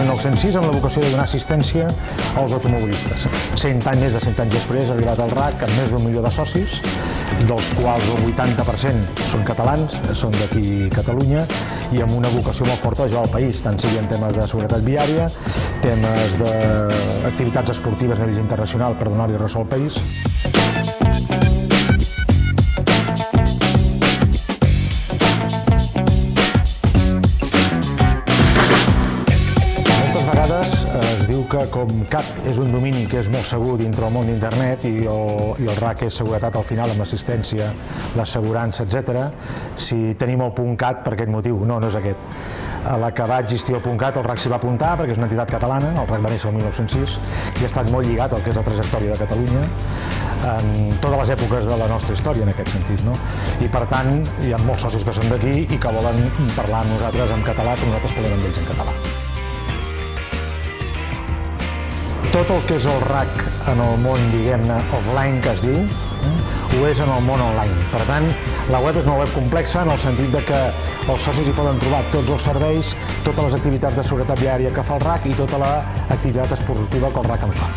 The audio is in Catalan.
1906 amb la vocació de donar assistència als automobilistes. 100 anys, més de 100 anys després ha arribat el RAC amb més d'un milió de socis, dels quals el 80% són catalans, són d'aquí Catalunya, i amb una vocació molt forta de al país, tant sigui en temes de seguretat viària, temes d'activitats esportives a nivell internacional per donar-li ressò al país. Que com CAT és un domini que és molt segur dintre del món d'internet i, el, i el RAC és seguretat al final amb assistència, l'assegurança, etc. si tenim el punt CAT per aquest motiu, no, no és aquest. A la que va existir el punt CAT, el RAC s'hi va apuntar perquè és una entitat catalana, el RAC va néixer el 1906 i ha estat molt lligat al que és la trajectòria de Catalunya en totes les èpoques de la nostra història en aquest sentit. No? I per tant, hi ha molts socis que són d'aquí i que volen parlar amb nosaltres en català, però nosaltres parlem amb ells en català. Tot el que és el RAC en el món, diguem-ne, offline que es diu, eh, ho és en el món online. Per tant, la web és una web complexa en el sentit de que els socis hi poden trobar tots els serveis, totes les activitats de seguretat viària que fa el RAC i tota l'activitat esportiva que el RAC en fa.